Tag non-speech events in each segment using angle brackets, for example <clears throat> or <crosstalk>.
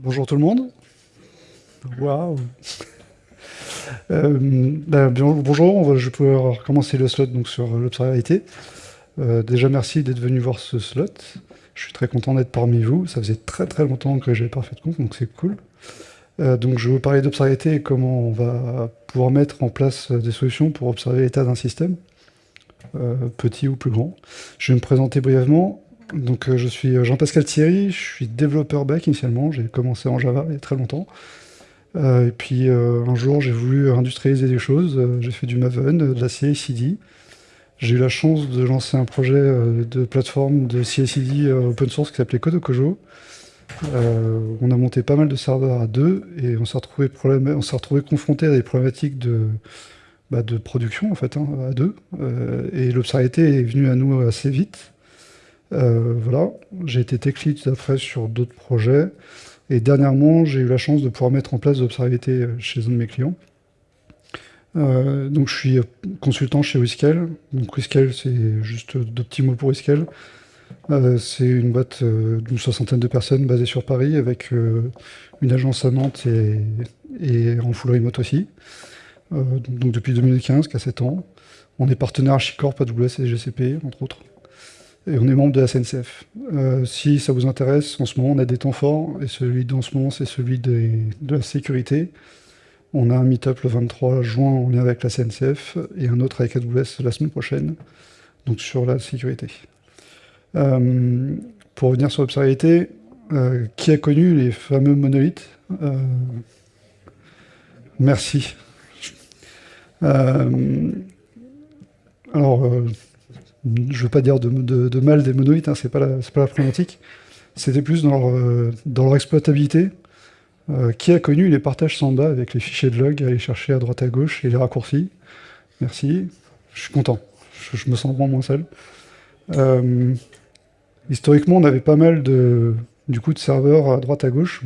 Bonjour tout le monde. Waouh. Euh, ben, bonjour, je vais pouvoir recommencer le slot sur l'observabilité. Euh, déjà merci d'être venu voir ce slot. Je suis très content d'être parmi vous. Ça faisait très très longtemps que j'avais pas fait de compte, donc c'est cool. Euh, donc je vais vous parler d'observabilité et comment on va pouvoir mettre en place des solutions pour observer l'état d'un système, petit ou plus grand. Je vais me présenter brièvement. Donc je suis Jean-Pascal Thierry, je suis développeur back initialement, j'ai commencé en Java il y a très longtemps. Euh, et puis euh, un jour, j'ai voulu industrialiser des choses. Euh, j'ai fait du Maven, de la CI/CD. J'ai eu la chance de lancer un projet de plateforme de CI/CD open source qui s'appelait Kodokojo. on a monté pas mal de serveurs à deux et on s'est retrouvé, confronté à des problématiques de, bah, production en fait, hein, à deux. et l'observabilité est venue à nous assez vite. Voilà, j'ai été tech lead après sur d'autres projets. Et dernièrement, j'ai eu la chance de pouvoir mettre en place l'observabilité euh, chez un de mes clients. Euh, donc je suis consultant chez Whiskel. Donc c'est juste deux petits mots pour Whiskel. Euh, c'est une boîte d'une soixantaine de personnes basée sur Paris avec une agence à Nantes et, en full remote aussi. donc depuis 2015, qu'à 7 ans. On est partenaire Archicorp, AWS et GCP, entre autres et on est membre de la SNCF. Euh, si ça vous intéresse, en ce moment, on a des temps forts, et celui d'en ce moment, c'est celui de la sécurité. On a un meet-up le 23 juin en lien avec la SNCF, et un autre avec AWS la semaine prochaine, donc sur la sécurité. Euh, pour revenir sur l'observabilité, euh, qui a connu les fameux monolithes? Merci. alors, je veux pas dire de, mal des monolithes, hein, c'est pas, la, pas la problématique. C'était plus dans leur, euh, dans leur exploitabilité. Euh, qui a connu les partages Samba avec les fichiers de log aller chercher à droite à gauche et les raccourcis Merci. Je suis content. Je, me sens vraiment moins seul. Euh, historiquement, on avait pas mal de, du coup, de serveurs à droite à gauche.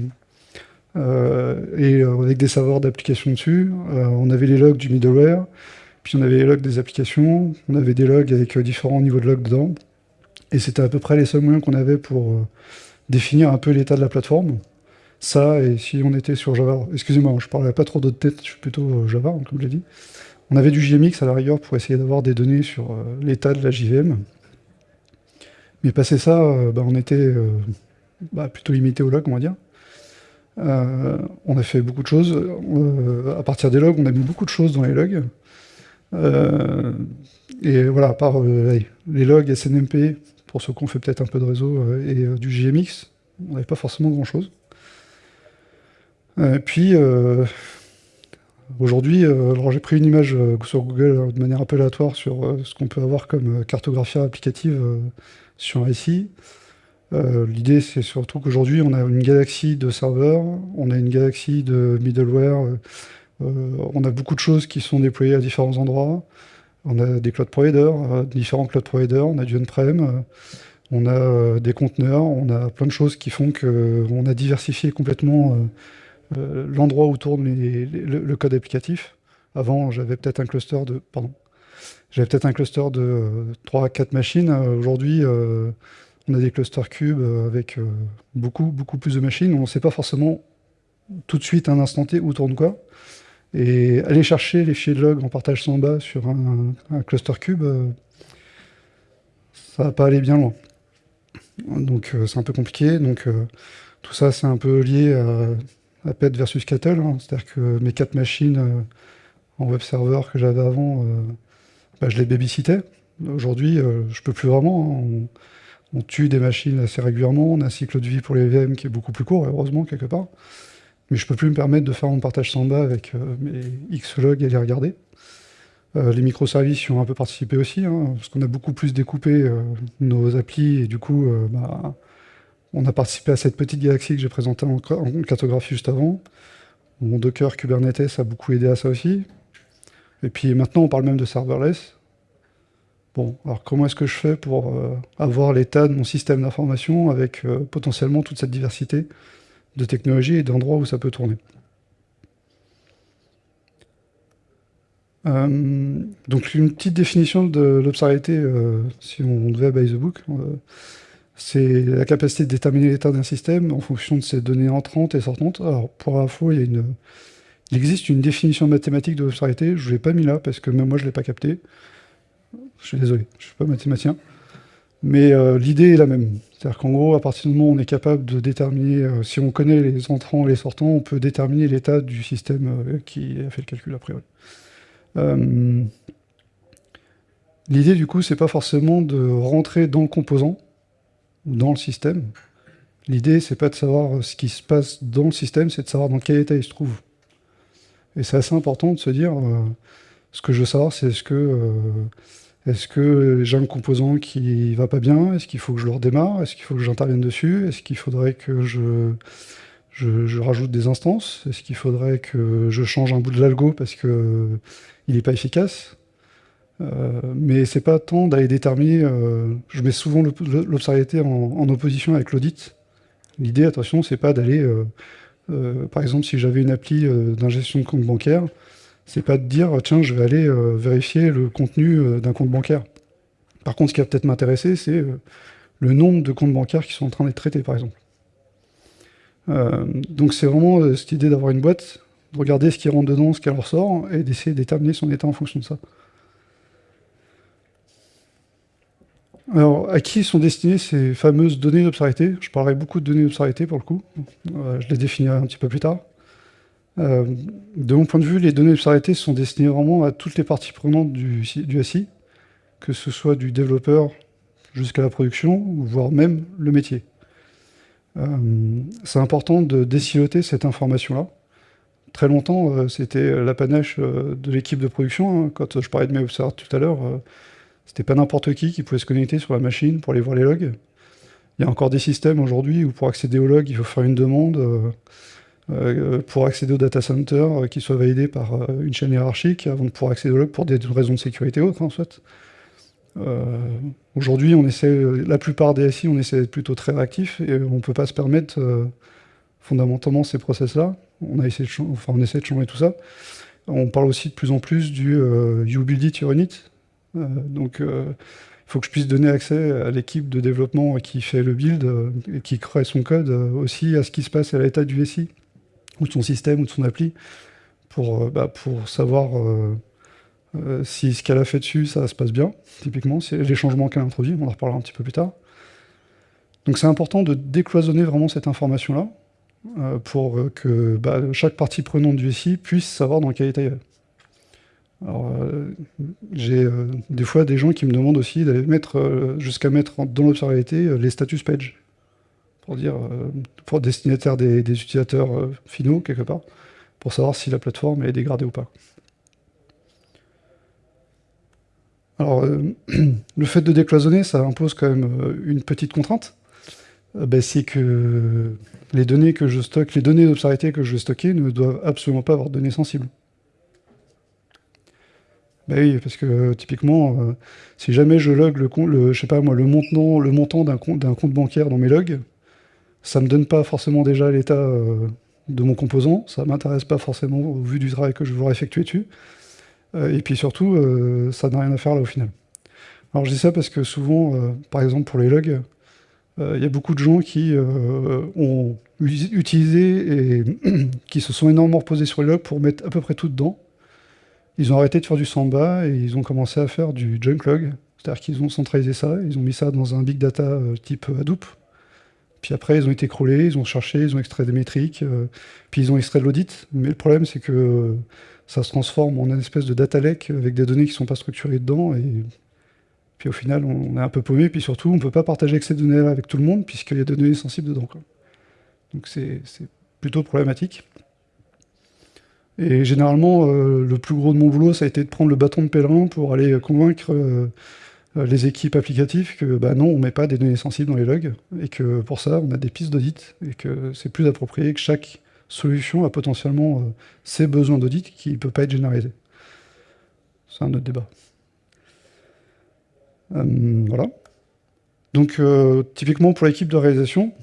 et avec des serveurs d'application dessus. on avait les logs du middleware. Puis on avait les logs des applications, on avait des logs avec euh, différents niveaux de logs dedans. Et c'était à peu près les seuls moyens qu'on avait pour euh, définir un peu l'état de la plateforme. Ça, et si on était sur Java, excusez-moi, je parlais pas trop d'autres têtes, je suis plutôt euh, Java, hein, comme je l'ai dit. On avait du JMX à la rigueur pour essayer d'avoir des données sur l'état de la JVM. Mais passé ça, bah, on était bah, plutôt limité aux logs, on va dire. on a fait beaucoup de choses. à partir des logs, on a mis beaucoup de choses dans les logs. Euh, et voilà, à part euh, les logs SNMP, pour ceux qui ont fait peut-être un peu de réseau, euh, et du GMX, on n'avait pas forcément grand-chose. Puis, aujourd'hui, alors j'ai pris une image sur Google de manière un peu aléatoire sur ce qu'on peut avoir comme cartographie applicative sur SI. L'idée, c'est surtout qu'aujourd'hui, on a une galaxie de serveurs, on a une galaxie de middleware, on a beaucoup de choses qui sont déployées à différents endroits. On a des cloud providers, euh, différents cloud providers, on a du on-prem, euh, on a des conteneurs, on a plein de choses qui font qu'on a diversifié complètement l'endroit où tourne le, code applicatif. Avant, j'avais peut-être un cluster de... Pardon. J'avais peut-être un cluster de 3 à 4 machines. Aujourd'hui, on a des clusters cubes avec beaucoup, beaucoup plus de machines. On ne sait pas forcément tout de suite, à un instant T, où tourne quoi. Et aller chercher les fichiers de log en partage sans bas sur un, cluster cube, euh, ça va pas aller bien loin. Donc euh, c'est un peu compliqué. Donc euh, tout ça, c'est un peu lié à, PET versus Cattle. Hein. C'est-à-dire que mes quatre machines en web server que j'avais avant, bah, je les babysitais. Aujourd'hui, je peux plus vraiment. Hein. On, tue des machines assez régulièrement. On a un cycle de vie pour les VM qui est beaucoup plus court, heureusement, quelque part mais je peux plus me permettre de faire mon partage Samba avec euh, mes Xlog et les regarder. Euh, les microservices y ont un peu participé aussi, hein, parce qu'on a beaucoup plus découpé euh, nos applis, et du coup, bah, on a participé à cette petite galaxie que j'ai présentée en, cartographie juste avant. Mon Docker Kubernetes a beaucoup aidé à ça aussi. Et puis maintenant, on parle même de serverless. Bon, alors comment est-ce que je fais pour avoir l'état de mon système d'information avec potentiellement toute cette diversité? De technologie et d'endroits où ça peut tourner. Euh, donc une petite définition de l'observabilité, euh, si on devait by the book, euh, c'est la capacité de déterminer l'état d'un système en fonction de ses données entrantes et sortantes. Alors, pour info, il, existe une définition mathématique de l'obscurité, je ne l'ai pas mis là, parce que même moi, je ne l'ai pas capté. Je suis désolé, je ne suis pas mathématicien. Mais l'idée est la même. C'est-à-dire qu'en gros, à partir du moment où on est capable de déterminer, euh, si on connaît les entrants et les sortants, on peut déterminer l'état du système euh, qui a fait le calcul a priori. L'idée, du coup, c'est pas forcément de rentrer dans le composant, ou dans le système. L'idée, c'est pas de savoir ce qui se passe dans le système, c'est de savoir dans quel état il se trouve. Et c'est assez important de se dire, ce que je veux savoir, c'est est-ce que est-ce que j'ai un composant qui va pas bien Est-ce qu'il faut que je le redémarre Est-ce qu'il faut que j'intervienne dessus Est-ce qu'il faudrait que je, rajoute des instances Est-ce qu'il faudrait que je change un bout de l'algo parce qu'il n'est pas efficace? Euh, mais c'est pas tant d'aller déterminer. Euh, je mets souvent l'observabilité en, opposition avec l'audit. L'idée, attention, c'est pas d'aller. Euh, par exemple, si j'avais une appli d'ingestion de compte bancaire, c'est pas de dire tiens je vais aller euh, vérifier le contenu euh, d'un compte bancaire. Par contre ce qui va peut-être m'intéresser c'est euh, le nombre de comptes bancaires qui sont en train d'être traités par exemple. donc c'est vraiment cette idée d'avoir une boîte, de regarder ce qui rentre dedans, ce qui en ressort, et d'essayer de déterminer son état en fonction de ça. Alors, à qui sont destinées ces fameuses données d'obscurité Je parlerai beaucoup de données d'obscurité pour le coup. je les définirai un petit peu plus tard. Euh, de mon point de vue, les données d'observabilité sont destinées vraiment à toutes les parties prenantes du, SI, que ce soit du développeur jusqu'à la production, voire même le métier. Euh, c'est important de déciloter cette information-là. Très longtemps, euh, c'était l'apanage de l'équipe de production. Hein. Quand je parlais de mes observateurs tout à l'heure, c'était pas n'importe qui qui pouvait se connecter sur la machine pour aller voir les logs. Il y a encore des systèmes aujourd'hui où pour accéder aux logs, il faut faire une demande. Euh, pour accéder au data center euh, qui soit validé par euh, une chaîne hiérarchique avant de pouvoir accéder au log pour des raisons de sécurité autres en fait. Aujourd'hui, on essaie, la plupart des SI, on essaie d'être plutôt très réactif et on ne peut pas se permettre fondamentalement ces process-là. On, essaie de changer tout ça. On parle aussi de plus en plus du You Build It, Your Unit. donc, il faut que je puisse donner accès à l'équipe de développement qui fait le build et qui crée son code aussi à ce qui se passe à l'état du SI ou de son système ou de son appli pour, euh, bah, pour savoir euh, euh, si ce qu'elle a fait dessus, ça se passe bien, typiquement, les changements qu'elle a introduits, on en reparlera un petit peu plus tard. Donc c'est important de décloisonner vraiment cette information-là, pour que bah, chaque partie prenante du SI puisse savoir dans quel état il est. Alors, j'ai des fois des gens qui me demandent aussi d'aller mettre, jusqu'à mettre dans l'observabilité les status page pour dire, euh, pour destinataire des, utilisateurs euh, finaux, quelque part, pour savoir si la plateforme est dégradée ou pas. Alors, euh, <clears throat> le fait de décloisonner, ça impose quand même une petite contrainte. Ben, c'est que les données que je stocke, les données d'observabilité que je vais stocker ne doivent absolument pas avoir de données sensibles. Ben oui, parce que typiquement, si jamais je log le, montant, d'un compte bancaire dans mes logs, ça me donne pas forcément déjà l'état euh, de mon composant, ça m'intéresse pas forcément au vu du travail que je voudrais effectuer dessus. Euh, et puis surtout, euh, ça n'a rien à faire là au final. Alors je dis ça parce que souvent, par exemple pour les logs, il y a beaucoup de gens qui ont utilisé et <clears throat> qui se sont énormément reposés sur les logs pour mettre à peu près tout dedans. Ils ont arrêté de faire du samba et ils ont commencé à faire du junk log, c'est-à-dire qu'ils ont centralisé ça, ils ont mis ça dans un big data type Hadoop, puis après, ils ont été crawlés, ils ont cherché, ils ont extrait des métriques, euh, puis ils ont extrait de l'audit. Mais le problème, c'est que euh, ça se transforme en une espèce de data lake avec des données qui ne sont pas structurées dedans. Et puis au final, on est un peu paumé. Puis surtout, on ne peut pas partager ces données-là avec tout le monde, puisqu'il y a des données sensibles dedans. Donc c'est plutôt problématique. Et généralement, euh, le plus gros de mon boulot, ça a été de prendre le bâton de pèlerin pour aller convaincre les équipes applicatives que bah non, on ne met pas des données sensibles dans les logs, et que pour ça, on a des pistes d'audit, et que c'est plus approprié que chaque solution a potentiellement euh, ses besoins d'audit qui ne peuvent pas être généralisés. C'est un autre débat. Euh, voilà. Donc, typiquement pour l'équipe de réalisation,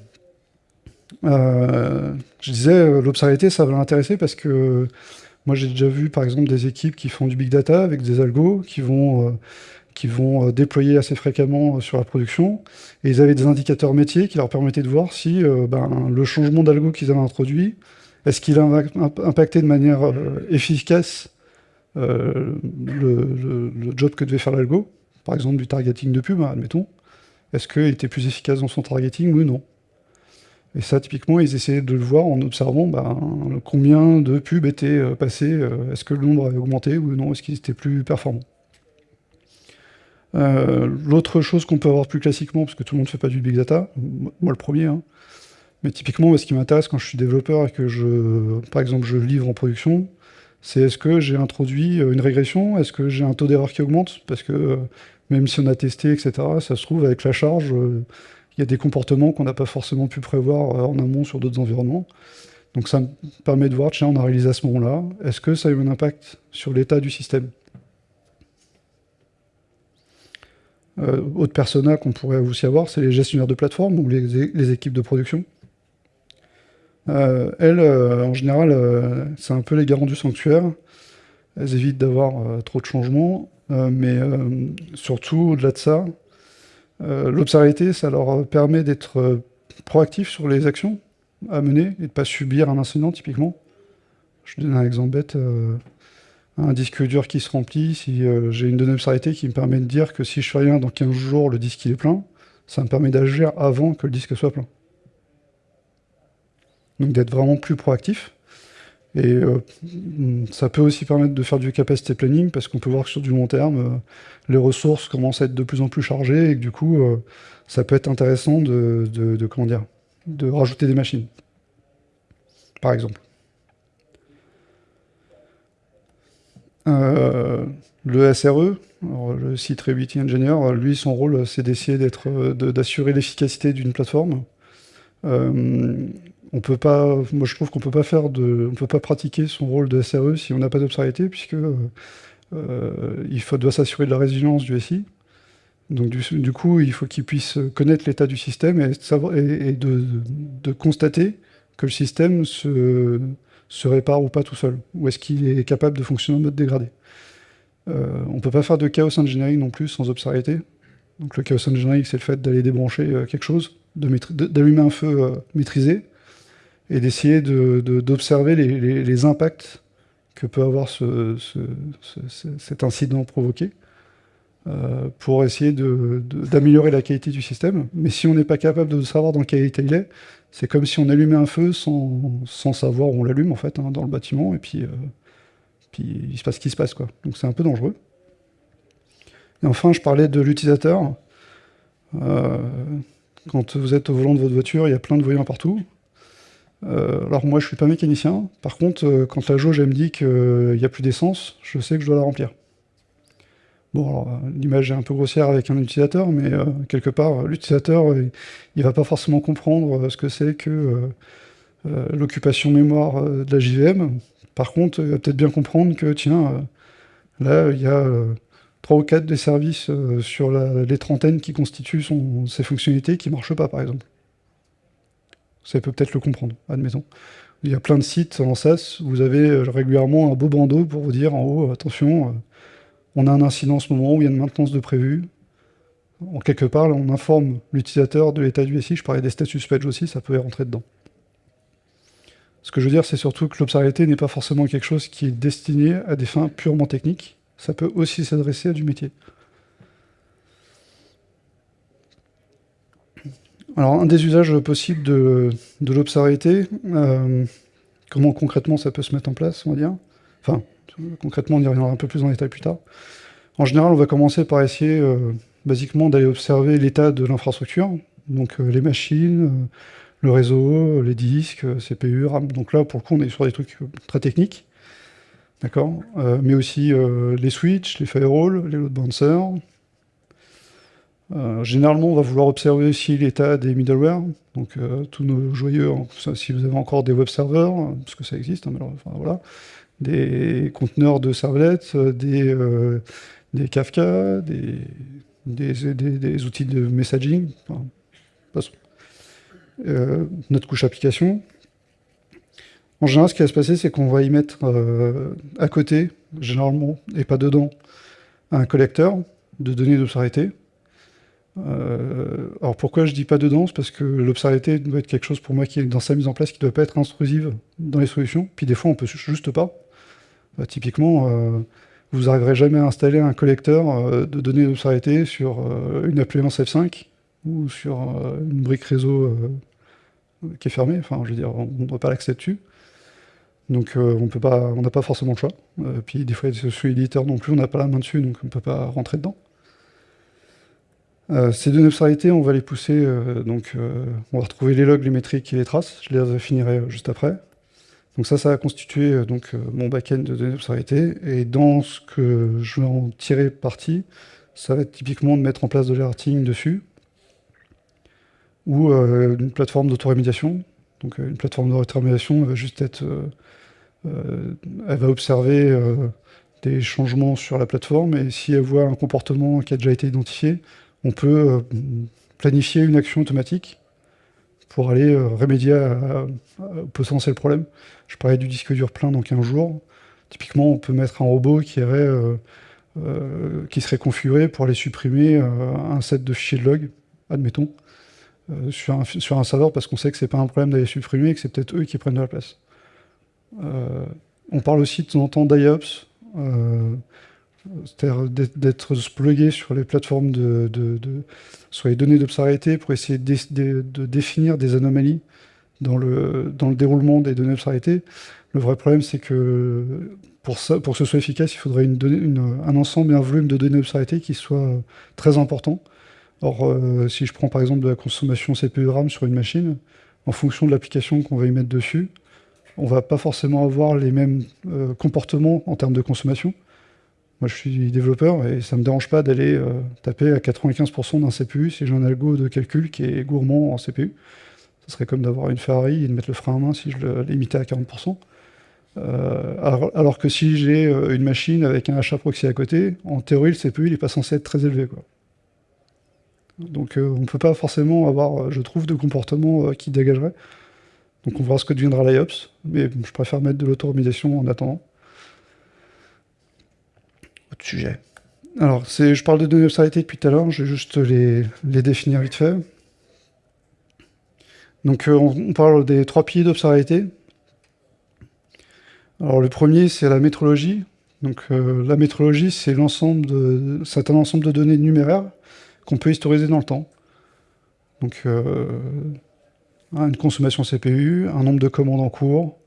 je disais, l'observabilité, ça va l'intéresser parce que moi, j'ai déjà vu, par exemple, des équipes qui font du big data avec des algos, qui vont qu'ils vont déployer assez fréquemment sur la production. Et ils avaient des indicateurs métiers qui leur permettaient de voir si ben, le changement d'algo qu'ils avaient introduit, est-ce qu'il a impacté de manière efficace le, job que devait faire l'algo, par exemple du targeting de pub, admettons. Est-ce qu'il était plus efficace dans son targeting ou non? Et ça, typiquement, ils essayaient de le voir en observant ben, combien de pubs étaient euh, passées, euh, est-ce que le nombre avait augmenté ou non, est-ce qu'ils étaient plus performants. Euh, l'autre chose qu'on peut avoir plus classiquement, parce que tout le monde ne fait pas du big data, moi le premier, hein, mais typiquement, ce qui m'intéresse quand je suis développeur et que je, par exemple, je livre en production, c'est est-ce que j'ai introduit une régression? Est-ce que j'ai un taux d'erreur qui augmente? Parce que même si on a testé, etc., ça se trouve, avec la charge, euh, il y a des comportements qu'on n'a pas forcément pu prévoir euh, en amont sur d'autres environnements. Donc ça me permet de voir, tiens, on a réalisé à ce moment-là, est-ce que ça a eu un impact sur l'état du système? Euh, Autre persona qu'on pourrait aussi avoir, c'est les gestionnaires de plateforme ou les, équipes de production. elles, en général, c'est un peu les garants du sanctuaire. Elles évitent d'avoir trop de changements. Euh, mais euh, surtout, au-delà de ça, euh, l'observabilité, ça leur permet d'être proactifs sur les actions à mener et de ne pas subir un incident, typiquement. Je donne un exemple bête. Un disque dur qui se remplit, si j'ai une donnée observabilité qui me permet de dire que si je fais rien dans 15 jours, le disque il est plein, ça me permet d'agir avant que le disque soit plein. Donc d'être vraiment plus proactif. Et euh, ça peut aussi permettre de faire du capacity planning, parce qu'on peut voir que sur du long terme, euh, les ressources commencent à être de plus en plus chargées, et que du coup, euh, ça peut être intéressant de rajouter des machines, par exemple. Le SRE, le Site Reliability Engineer, lui, son rôle, c'est d'essayer d'assurer l'efficacité d'une plateforme on peut pas, moi je trouve qu'on peut pas faire de, on peut pas pratiquer son rôle de SRE si on n'a pas d'observabilité, puisque euh, euh, il faut, doit s'assurer de la résilience du SI. Donc du, coup, il faut qu'il puisse connaître l'état du système et, de, constater que le système se, se répare ou pas tout seul, ou est-ce qu'il est capable de fonctionner en mode dégradé. Euh, on ne peut pas faire de chaos engineering non plus sans observabilité. Donc le chaos engineering, c'est le fait d'aller débrancher quelque chose, d'allumer un feu maîtrisé, et d'essayer d'observer les, impacts que peut avoir cet incident provoqué euh, pour essayer d'améliorer la qualité du système. Mais si on n'est pas capable de savoir dans quel état il est, c'est comme si on allumait un feu sans, savoir où on l'allume en fait hein, dans le bâtiment, et puis, euh, puis il se passe ce qui se passe. Quoi. Donc c'est un peu dangereux. Et enfin, je parlais de l'utilisateur. Euh, quand vous êtes au volant de votre voiture, il y a plein de voyants partout. Euh, alors moi je suis pas mécanicien, par contre quand la jauge elle me dit qu'il n'y a plus d'essence, je sais que je dois la remplir. Bon alors euh, l'image est un peu grossière avec un utilisateur, mais quelque part l'utilisateur il, va pas forcément comprendre ce que c'est que l'occupation mémoire de la JVM. Par contre il va peut-être bien comprendre que tiens, là il y a trois ou quatre des services sur les trentaines qui constituent son, ses fonctionnalités qui marchent pas par exemple. Ça peut peut-être le comprendre, admettons. Il y a plein de sites en SaaS, vous avez euh, régulièrement un beau bandeau pour vous dire en haut, attention, euh, on a un incident en ce moment où il y a une maintenance de prévu. En quelque part, on informe l'utilisateur de l'état du SI, je parlais des status page aussi, ça peut rentrer dedans. Ce que je veux dire, c'est surtout que l'observabilité n'est pas forcément quelque chose qui est destiné à des fins purement techniques, ça peut aussi s'adresser à du métier. Alors, un des usages possibles de, l'observabilité, euh, comment concrètement ça peut se mettre en place, on va dire. Enfin, concrètement, on y reviendra un peu plus en détail plus tard. En général, on va commencer par essayer, euh, basiquement, d'aller observer l'état de l'infrastructure, donc euh, les machines, le réseau, les disques, CPU, RAM. Donc là, pour le coup, on est sur des trucs très techniques. D'accord? Mais aussi les switches, les firewalls, les load balancers, euh, généralement, on va vouloir observer aussi l'état des middleware, donc euh, tous nos joyeux, si vous avez encore des web servers, parce que ça existe, hein, voilà, des conteneurs de servlettes, des, euh, des Kafka, des, outils de messaging, notre couche application. En général, ce qui va se passer, c'est qu'on va y mettre à côté, généralement, et pas dedans, un collecteur, de données d'obscurité. alors pourquoi je dis pas de danse Parce que l'obscurité doit être quelque chose pour moi qui est dans sa mise en place, qui ne doit pas être intrusive dans les solutions. Puis des fois, on peut juste pas. Typiquement, vous n'arriverez jamais à installer un collecteur de données d'obscurité sur une appelance F5 ou sur une brique réseau qui est fermée. Enfin, je veux dire, on ne doit pas l'accès dessus. Donc euh, on peut n'a pas forcément le choix. Euh, puis des fois, sous éditeur non plus, on n'a pas la main dessus, donc on ne peut pas rentrer dedans. Euh, ces données obscurité, on va les pousser, donc on va retrouver les logs, les métriques et les traces. Je les finirai juste après. Donc ça, ça va constituer donc, mon back-end de données. Et dans ce que je vais en tirer parti, ça va être typiquement de mettre en place de l'alerting dessus, ou une plateforme d'autorémédiation. Donc une plateforme d'autorémédiation va juste être euh, elle va observer euh, des changements sur la plateforme et si elle voit un comportement qui a déjà été identifié, on peut euh, planifier une action automatique pour aller remédier au potentiel problème. Je parlais du disque dur plein dans 15 jours. Typiquement, on peut mettre un robot qui, qui serait configuré pour aller supprimer un set de fichiers de log, admettons, sur, un, sur un serveur parce qu'on sait que c'est pas un problème d'aller supprimer et que c'est peut-être eux qui prennent de la place. Euh, on parle aussi de temps en temps d'IOPS, euh, c'est-à-dire d'être plugué sur les plateformes de, sur les données d'obscurité pour essayer de, définir des anomalies dans le, déroulement des données d'obscurité. Le vrai problème, c'est que pour, que ce soit efficace, il faudrait un ensemble et un volume de données d'obscurité qui soit très important. Or, euh, si je prends par exemple de la consommation CPU RAM sur une machine, en fonction de l'application qu'on va y mettre dessus, on va pas forcément avoir les mêmes euh, comportements en termes de consommation. Moi, je suis développeur et ça me dérange pas d'aller euh, taper à 95% d'un CPU si j'ai un algo de calcul qui est gourmand en CPU. Ce serait comme d'avoir une Ferrari et de mettre le frein à main si je le limitais à 40%. Euh, alors, que si j'ai une machine avec un achat proxy à côté, en théorie, le CPU, il n'est pas censé être très élevé. Donc on ne peut pas forcément avoir, je trouve, de comportement qui dégagerait. Donc on verra ce que deviendra l'IOPS, mais je préfère mettre de l'automatisation en attendant. Autre sujet. Alors, je parle de données obscurité depuis tout à l'heure, je vais juste les, définir vite fait. Donc euh, on, parle des trois piliers d'obscurité. Alors le premier, c'est la métrologie. Donc euh, la métrologie, c'est l'ensemble de, un ensemble de données numéraires qu'on peut historiser dans le temps. Donc euh, une consommation CPU, un nombre de commandes en cours,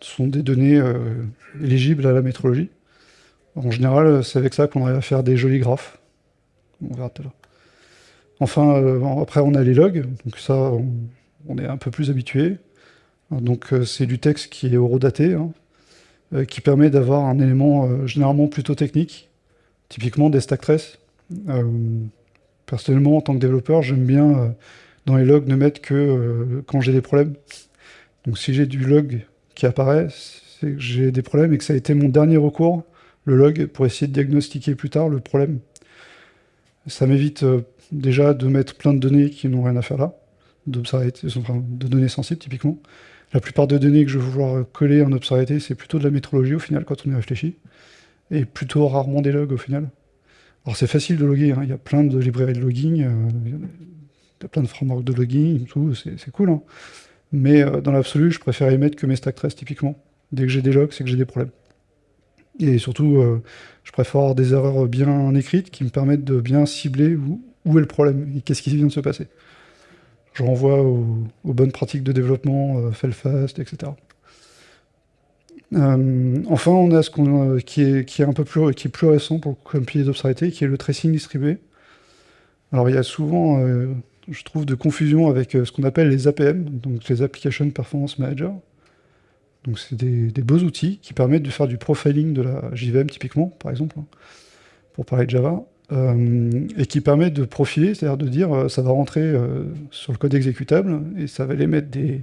sont des données éligibles à la métrologie. En général, c'est avec ça qu'on arrive à faire des jolis graphes. On verra tout à l'heure. Enfin, euh, après, on a les logs, donc ça, on, est un peu plus habitué. Donc, c'est du texte qui est horodaté, hein, qui permet d'avoir un élément généralement plutôt technique, typiquement des stack traces. personnellement, en tant que développeur, j'aime bien dans les logs ne mettre que euh, quand j'ai des problèmes. Donc si j'ai du log qui apparaît, c'est que j'ai des problèmes et que ça a été mon dernier recours, le log, pour essayer de diagnostiquer plus tard le problème. Ça m'évite euh, déjà de mettre plein de données qui n'ont rien à faire là, de données sensibles typiquement. La plupart des données que je vais vouloir coller en obscurité, c'est plutôt de la métrologie au final quand on y réfléchit, et plutôt rarement des logs au final. Alors c'est facile de loguer, hein. il y a plein de librairies de logging, euh, a plein de frameworks de logging, c'est cool. Hein. Mais euh, dans l'absolu, je préfère y mettre que mes stack traces, typiquement. Dès que j'ai des logs, c'est que j'ai des problèmes. Et surtout, euh, je préfère avoir des erreurs bien écrites qui me permettent de bien cibler où, est le problème et qu'est-ce qui vient de se passer. Je renvoie aux, bonnes pratiques de développement, euh, fast, etc. Euh, enfin, on a ce qu'on qui, est, un peu plus, qui est plus récent pour, comme pilier d'obscurité, qui est le tracing distribué. Alors, il y a souvent je trouve, de confusion avec euh, ce qu'on appelle les APM, donc les Application Performance Manager. Donc c'est des, beaux outils qui permettent de faire du profiling de la JVM typiquement, par exemple, hein, pour parler de Java, euh, et qui permettent de profiler, c'est-à-dire de dire euh, ça va rentrer sur le code exécutable et ça va les mettre des,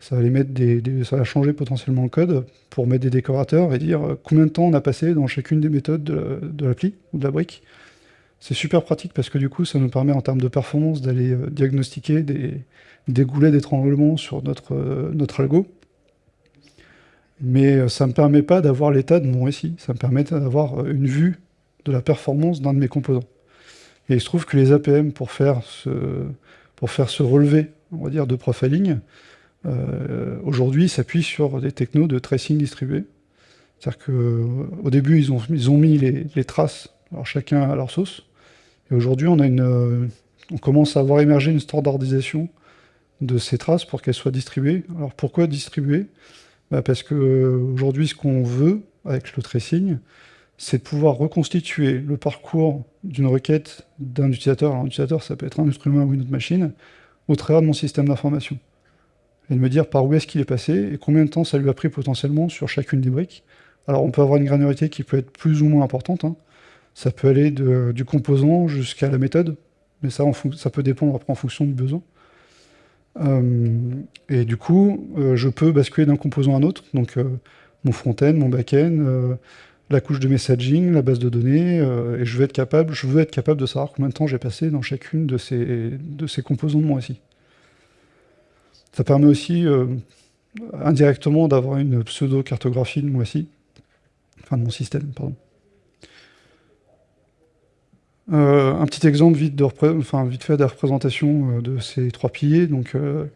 ça va les mettre des, ça va changer potentiellement le code pour mettre des décorateurs et dire combien de temps on a passé dans chacune des méthodes de l'appli ou de la brique c'est super pratique parce que du coup, ça nous permet en termes de performance d'aller euh, diagnostiquer des, goulets d'étranglement sur notre, euh, notre algo. Mais euh, ça ne me permet pas d'avoir l'état de mon récit. Ça me permet d'avoir une vue de la performance d'un de mes composants. Et il se trouve que les APM, pour faire ce, pour faire ce relevé, on va dire, de profiling, euh, aujourd'hui s'appuient sur des technos de tracing distribué. C'est-à-dire qu'au début, ils ont, ils ont mis les, traces, alors chacun à leur sauce. Et aujourd'hui, on, on commence à avoir émergé une standardisation de ces traces pour qu'elles soient distribuées. Alors pourquoi distribuer bah Parce qu'aujourd'hui, ce qu'on veut avec le tracing, c'est de pouvoir reconstituer le parcours d'une requête d'un utilisateur. Alors, un utilisateur, ça peut être un instrument ou une autre machine, au travers de mon système d'information. Et de me dire par où est-ce qu'il est passé et combien de temps ça lui a pris potentiellement sur chacune des briques. Alors, on peut avoir une granularité qui peut être plus ou moins importante. Hein. Ça peut aller du composant jusqu'à la méthode, mais ça, peut dépendre en fonction du besoin. Euh, et du coup, euh, je peux basculer d'un composant à un autre, donc euh, mon front-end, mon back-end, la couche de messaging, la base de données, et je veux être capable, je veux être capable de savoir combien de temps j'ai passé dans chacune de ces, de ces composants de mon SI. Ça permet aussi indirectement d'avoir une pseudo-cartographie de mon SI, enfin de mon système, pardon. Euh, un petit exemple vite, de fait de représentation euh, de ces trois piliers. Donc, euh,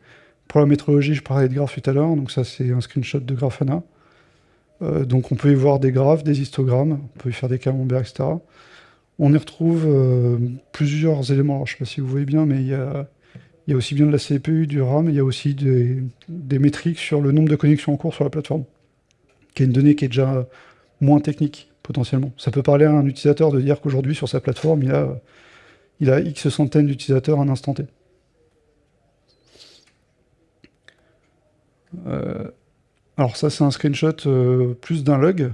pour la métrologie, je parlais de graphes tout à l'heure. Donc ça, c'est un screenshot de Grafana. donc on peut y voir des graphes, des histogrammes, on peut y faire des camemberts, etc. On y retrouve plusieurs éléments. je ne sais pas si vous voyez bien, mais il y a, aussi bien de la CPU, du RAM, il y a aussi des, métriques sur le nombre de connexions en cours sur la plateforme, qui est une donnée qui est déjà moins technique potentiellement. Ça peut parler à un utilisateur de dire qu'aujourd'hui, sur sa plateforme, il a, il a X centaines d'utilisateurs à un instant T. Euh, alors ça, c'est un screenshot euh, plus d'un log.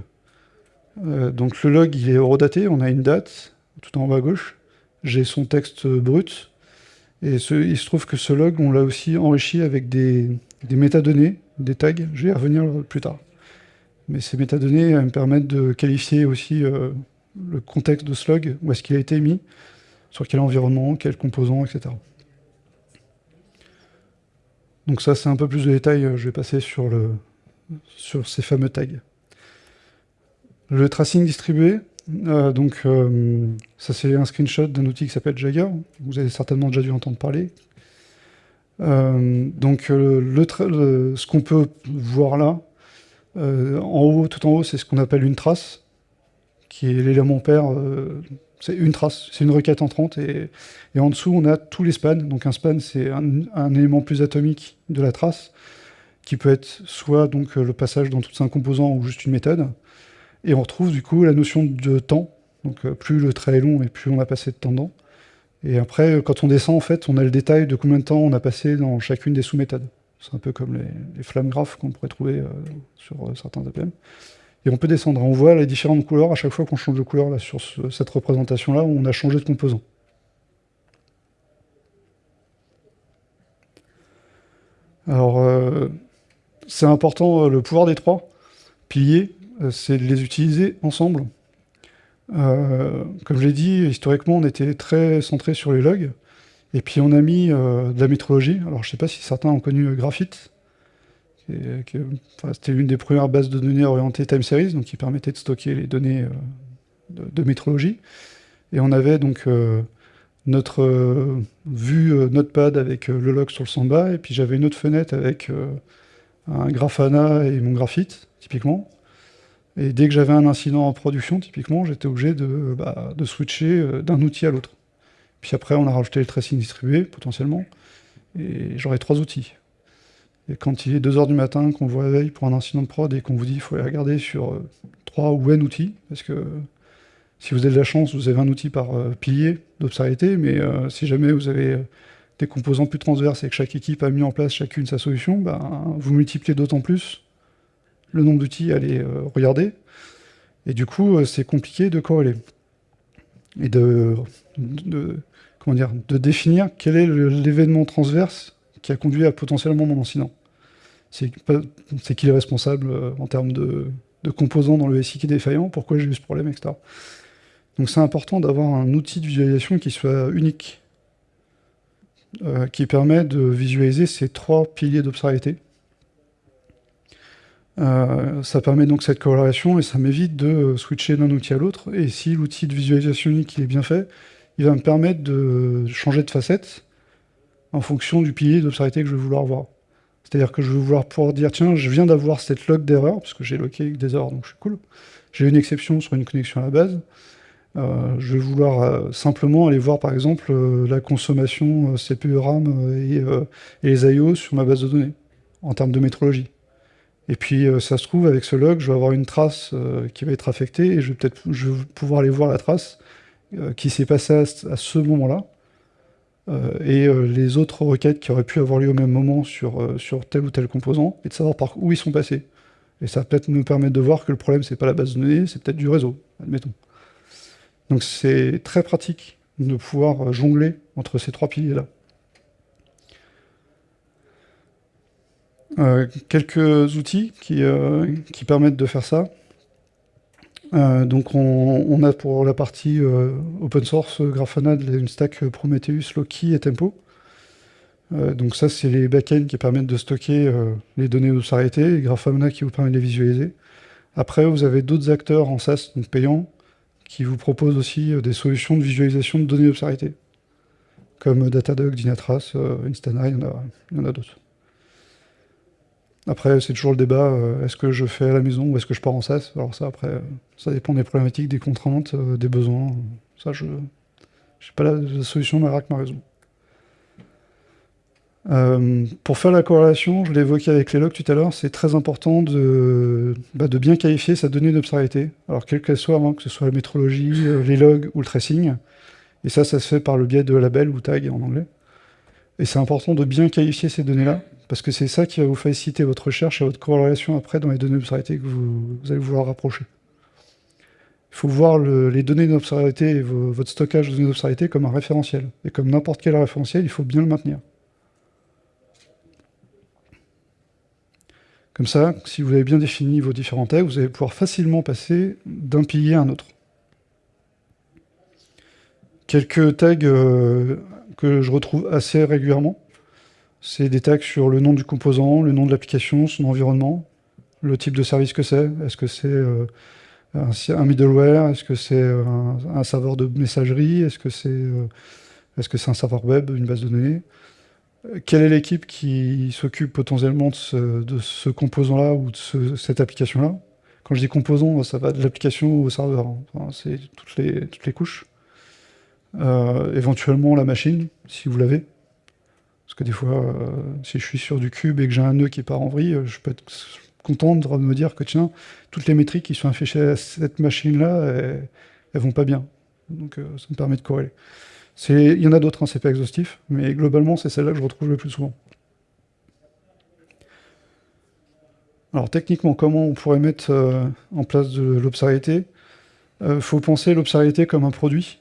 Euh, donc le log, il est horodaté, on a une date, tout en bas à gauche. J'ai son texte brut. Et il se trouve que ce log, on l'a aussi enrichi avec des, des métadonnées, des tags. Je vais y revenir plus tard. Mais ces métadonnées me permettent de qualifier aussi euh, le contexte de slug, où est-ce qu'il a été mis, sur quel environnement, quel composant, etc. Donc ça, c'est un peu plus de détails, je vais passer sur, le, sur ces fameux tags. Le tracing distribué, euh, donc euh, ça c'est un screenshot d'un outil qui s'appelle Jagger, vous avez certainement déjà dû entendre parler. donc ce qu'on peut voir là, euh, en haut, tout en haut, c'est ce qu'on appelle une trace, qui est l'élément pair. Euh, c'est une trace, c'est une requête entrante. Et, en dessous, on a tous les spans. Donc un span, c'est un, élément plus atomique de la trace, qui peut être soit donc le passage dans tout un composant ou juste une méthode. Et on retrouve du coup la notion de temps. Donc euh, plus le trait est long et plus on a passé de temps dedans. Et après, quand on descend, en fait, on a le détail de combien de temps on a passé dans chacune des sous-méthodes. C'est un peu comme les, flammes graphes qu'on pourrait trouver euh, sur euh, certains APM. Et on peut descendre. On voit les différentes couleurs à chaque fois qu'on change de couleur là, sur cette représentation-là, on a changé de composant. Alors, euh, c'est important, le pouvoir des trois piliers, c'est de les utiliser ensemble. comme je l'ai dit, historiquement, on était très centré sur les logs. Et puis on a mis euh, de la métrologie. Alors je ne sais pas si certains ont connu euh, Graphite. C'était l'une des premières bases de données orientées time series, donc qui permettait de stocker les données euh, de, métrologie. Et on avait donc notre vue Notepad avec le log sur le Samba, et puis j'avais une autre fenêtre avec un Grafana et mon Graphite, typiquement. Et dès que j'avais un incident en production, typiquement, j'étais obligé de, bah, de switcher d'un outil à l'autre. Puis après, on a rajouté le tracing distribué, potentiellement, et j'aurai trois outils. Et quand il est 2h du matin, qu'on vous réveille pour un incident de prod et qu'on vous dit qu'il faut aller regarder sur euh, trois ou n outils, parce que si vous avez de la chance, vous avez un outil par euh, pilier d'obscurité, mais euh, si jamais vous avez des composants plus transverses et que chaque équipe a mis en place chacune sa solution, ben, vous multipliez d'autant plus le nombre d'outils à aller regarder. Et du coup, c'est compliqué de corréler. Et de, comment dire, de définir quel est l'événement transverse qui a conduit à potentiellement mon incident. C'est qui est responsable euh, en termes de, composants dans le SI qui est défaillant, pourquoi j'ai eu ce problème, etc. Donc c'est important d'avoir un outil de visualisation qui soit unique, euh, qui permet de visualiser ces trois piliers d'obscurité. ça permet donc cette corrélation et ça m'évite de switcher d'un outil à l'autre. Et si l'outil de visualisation unique est bien fait, il va me permettre de changer de facette en fonction du pilier d'obscurité que je vais vouloir voir. C'est-à-dire que je vais vouloir pouvoir dire, tiens, je viens d'avoir cette log d'erreur, parce que j'ai loqué des erreurs, donc je suis cool. J'ai une exception sur une connexion à la base. Euh, je vais vouloir euh, simplement aller voir, par exemple, euh, la consommation CPU, RAM et, et, les I.O. sur ma base de données, en termes de métrologie. Et puis, ça se trouve, avec ce log, je vais avoir une trace qui va être affectée, et je vais peut-être pouvoir aller voir la trace qui s'est passée à ce moment-là, euh, et euh, les autres requêtes qui auraient pu avoir lieu au même moment sur, euh, sur tel ou tel composant, et de savoir par où ils sont passés. Et ça va peut-être nous permettre de voir que le problème, c'est pas la base de données, c'est peut-être du réseau, admettons. Donc c'est très pratique de pouvoir jongler entre ces trois piliers-là. quelques outils qui, qui, permettent de faire ça. Euh, donc on, a pour la partie euh, open source Grafana une stack Prometheus, Loki et Tempo. Euh, donc ça c'est les backends qui permettent de stocker les données d'obscurité, et Grafana qui vous permet de les visualiser. Après vous avez d'autres acteurs en SaaS, donc payants, qui vous proposent aussi des solutions de visualisation de données d'obscurité, comme Datadog, Dynatrace, Instana, il y en a d'autres. Après, c'est toujours le débat, euh, est-ce que je fais à la maison ou est-ce que je pars en SaaS Alors ça, après, ça dépend des problématiques, des contraintes, euh, des besoins. Ça, je n'ai pas la, solution miracle ma raison. Euh, pour faire la corrélation, je l'ai évoqué avec les logs tout à l'heure, c'est très important de, bah, de, bien qualifier sa donnée d'obscurité. Alors, quelle qu'elle soit, hein, que ce soit la métrologie, les logs ou le tracing. Et ça, ça se fait par le biais de label ou tag en anglais. Et c'est important de bien qualifier ces données-là, parce que c'est ça qui va vous faciliter votre recherche et votre corrélation après dans les données d'obscurité que vous, allez vouloir rapprocher. Il faut voir les données d'obscurité et votre stockage de données d'obscurité comme un référentiel. Et comme n'importe quel référentiel, il faut bien le maintenir. Comme ça, si vous avez bien défini vos différents tags, vous allez pouvoir facilement passer d'un pilier à un autre. Quelques tags euh, que je retrouve assez régulièrement. C'est des tags sur le nom du composant, le nom de l'application, son environnement, le type de service que c'est. Est-ce que c'est euh, un, middleware? Est-ce que c'est un, serveur de messagerie? Est-ce que c'est euh, est -ce un serveur web, une base de données? Quelle est l'équipe qui s'occupe potentiellement de ce, composant-là ou de cette application-là? Quand je dis composant, ça va de l'application au serveur. C'est toutes les, toutes les couches. Euh, éventuellement la machine, si vous l'avez. Parce que des fois, euh, si je suis sur du cube et que j'ai un nœud qui part en vrille, je peux être content de me dire que tiens, toutes les métriques qui sont affichées à cette machine-là, elles, vont pas bien. Donc euh, ça me permet de corréler. Il y en a d'autres, hein, c'est pas exhaustif, mais globalement, c'est celle-là que je retrouve le plus souvent. Alors techniquement, comment on pourrait mettre en place de l'obscurité Il faut penser l'obscurité comme un produit,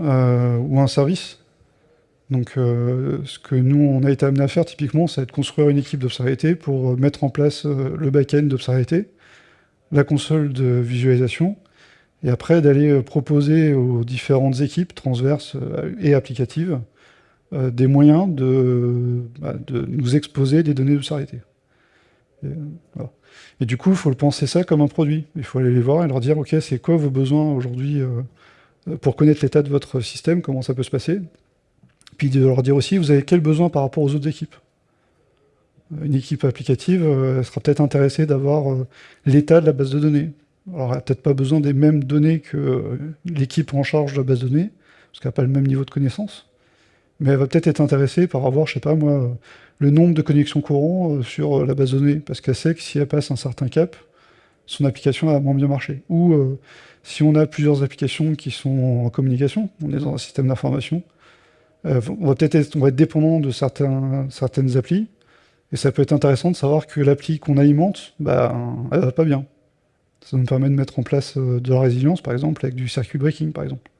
euh, ou un service. Donc euh, ce que nous, on a été amené à faire typiquement, c'est de construire une équipe d'obscurité pour mettre en place euh, le back-end d'obscurité, la console de visualisation, et après d'aller proposer aux différentes équipes transverses et applicatives des moyens de, bah, de, nous exposer des données d'obscurité. Et, et, du coup, il faut le penser ça comme un produit. Il faut aller les voir et leur dire, OK, c'est quoi vos besoins aujourd'hui pour connaître l'état de votre système, comment ça peut se passer. Puis de leur dire aussi, vous avez quel besoin par rapport aux autres équipes. Une équipe applicative euh, sera peut-être intéressée d'avoir euh, l'état de la base de données. Alors, elle n'a peut-être pas besoin des mêmes données que euh, l'équipe en charge de la base de données, parce qu'elle n'a pas le même niveau de connaissance. Mais elle va peut-être être intéressée par avoir, je sais pas moi, le nombre de connexions courants sur la base de données, parce qu'elle sait que si elle passe un certain cap, son application va moins bien marcher. Ou si on a plusieurs applications qui sont en communication, on est dans un système d'information, euh, on va peut-être être, dépendant de certains, certaines applis, et ça peut être intéressant de savoir que l'appli qu'on alimente, bah, elle va pas bien. Ça nous permet de mettre en place euh, de la résilience, par exemple, avec du circuit breaking, par exemple.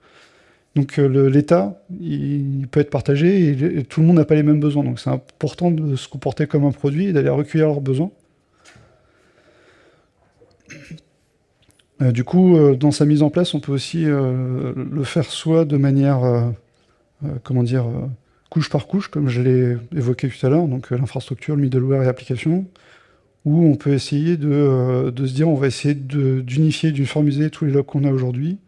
Donc euh, l'état, il peut être partagé, et, tout le monde n'a pas les mêmes besoins. Donc c'est important de se comporter comme un produit et d'aller recueillir leurs besoins. Du coup, dans sa mise en place, on peut aussi le faire soit de manière, comment dire, couche par couche, comme je l'ai évoqué tout à l'heure, donc l'infrastructure, le middleware et l'application, où on peut essayer de, se dire on va essayer d'unifier, d'uniformiser tous les logs qu'on a aujourd'hui,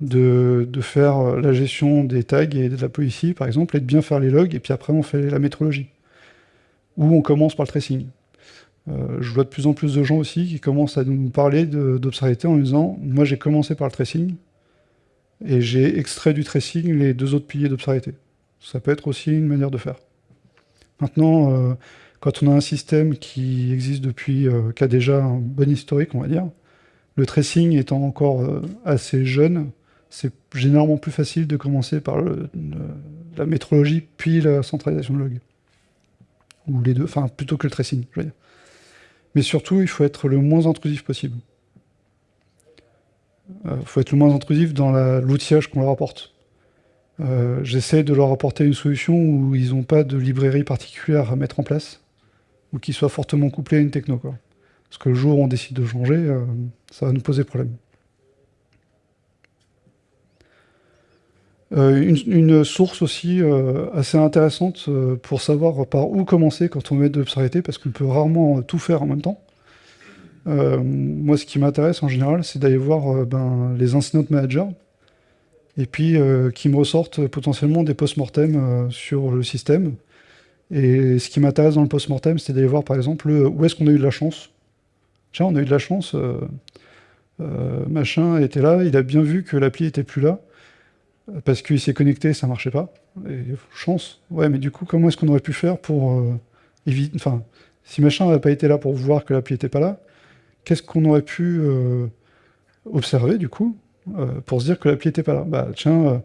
de, faire la gestion des tags et de la policy par exemple, et de bien faire les logs, et puis après on fait la métrologie. Ou on commence par le tracing. Euh, je vois de plus en plus de gens aussi qui commencent à nous parler d'observabilité en disant « moi j'ai commencé par le tracing, et j'ai extrait du tracing les deux autres piliers d'observabilité ». Ça peut être aussi une manière de faire. Maintenant, euh, quand on a un système qui existe depuis, euh, qui a déjà un bon historique, on va dire, le tracing étant encore assez jeune, c'est généralement plus facile de commencer par la métrologie, puis la centralisation de log. Ou les deux, enfin plutôt que le tracing, je veux dire. Mais surtout, il faut être le moins intrusif possible. Euh, faut être le moins intrusif dans l'outillage qu'on leur apporte. Euh, j'essaie de leur apporter une solution où ils n'ont pas de librairie particulière à mettre en place, ou qui soit fortement couplée à une techno. Parce que le jour où on décide de changer, euh, ça va nous poser problème. une, source aussi assez intéressante pour savoir par où commencer quand on met de l'obscurité, parce qu'on peut rarement tout faire en même temps. Moi, ce qui m'intéresse en général, c'est d'aller voir ben, les incident managers, et puis qui me ressortent potentiellement des post-mortem sur le système. Et ce qui m'intéresse dans le post-mortem, c'est d'aller voir par exemple où est-ce qu'on a eu de la chance. Tiens, on a eu de la chance, machin était là, il a bien vu que l'appli était plus là, parce qu'il s'est connecté, ça marchait pas. Et chance. Ouais, mais du coup, comment est-ce qu'on aurait pu faire pour euh, éviter... Enfin, si machin n'avait pas été là pour voir que l'appli n'était pas là, qu'est-ce qu'on aurait pu euh, observer, du coup, euh, pour se dire que l'appli n'était pas là? Bah, tiens,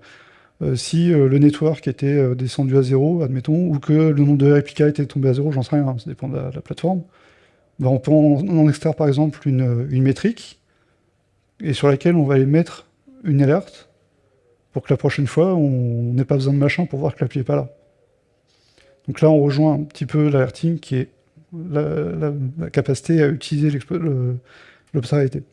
si le network était descendu à zéro, admettons, ou que le nombre de réplicas était tombé à zéro, j'en sais rien, ça dépend de la, plateforme, bah, on peut en, extraire, par exemple, une, une métrique, et sur laquelle on va aller mettre une alerte, pour que la prochaine fois, on n'ait pas besoin de machin pour voir que l'appli n'est pas là. Donc là, on rejoint un petit peu l'alerting qui est la, capacité à utiliser l'observabilité.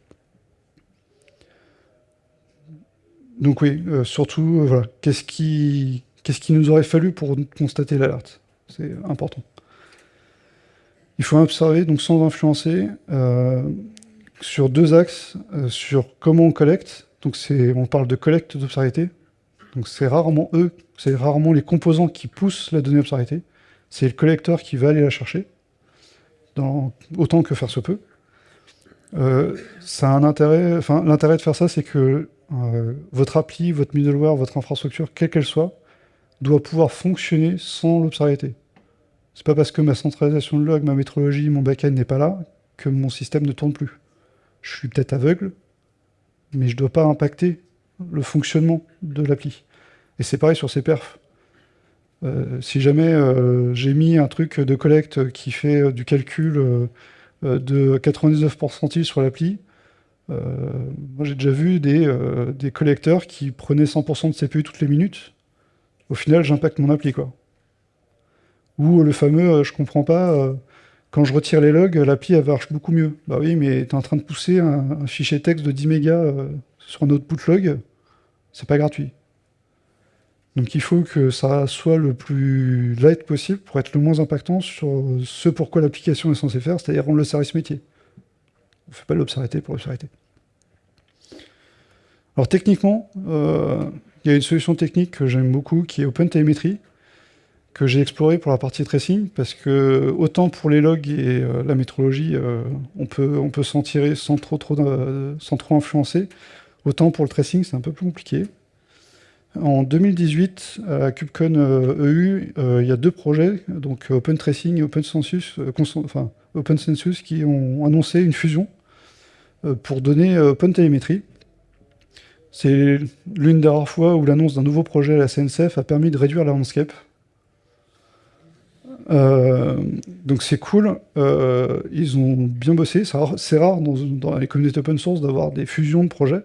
Donc oui, euh, surtout, euh, voilà, qu'est-ce qui, qui nous aurait fallu pour constater l'alerte? C'est important. Il faut observer, donc sans influencer, euh, sur deux axes, sur comment on collecte donc on parle de collecte d'obscurité. Donc c'est rarement eux, c'est rarement les composants qui poussent la donnée obscurité. C'est le collecteur qui va aller la chercher, autant que faire se peut. Euh, l'intérêt de faire ça, c'est que euh, votre appli, votre middleware, votre infrastructure, quelle qu'elle soit, doit pouvoir fonctionner sans l'obscurité. C'est pas parce que ma centralisation de log, ma métrologie, mon backend n'est pas là, que mon système ne tourne plus. Je suis peut-être aveugle, mais je ne dois pas impacter le fonctionnement de l'appli. Et c'est pareil sur ces perfs. Euh, si jamais euh, j'ai mis un truc de collecte qui fait euh, du calcul de 99% sur l'appli, moi j'ai déjà vu des, collecteurs qui prenaient 100% de CPU toutes les minutes. Au final, j'impacte mon appli, quoi. Ou le fameux, je comprends pas, quand je retire les logs, l'API elle marche beaucoup mieux. Bah oui, mais tu es en train de pousser un, fichier texte de 10 mégas sur un output log, c'est pas gratuit. Donc il faut que ça soit le plus light possible pour être le moins impactant sur ce pourquoi l'application est censée faire, c'est-à-dire rendre le service métier. On ne fait pas l'obscurité pour l'obscurité. Alors techniquement, euh, il y a une solution technique que j'aime beaucoup qui est OpenTelemetry, que j'ai exploré pour la partie tracing, parce que autant pour les logs et euh, la métrologie, euh, on peut, on peut s'en tirer sans trop, trop, sans trop influencer, autant pour le tracing, c'est un peu plus compliqué. En 2018, à KubeCon EU, e il y a deux projets, donc OpenTracing et OpenCensus, enfin, OpenCensus, qui ont annoncé une fusion pour donner OpenTelemetry. C'est l'une des rares fois où l'annonce d'un nouveau projet à la CNCF a permis de réduire la landscape, euh, donc c'est cool, euh, ils ont bien bossé, c'est rare, dans, les communautés open source d'avoir des fusions de projets,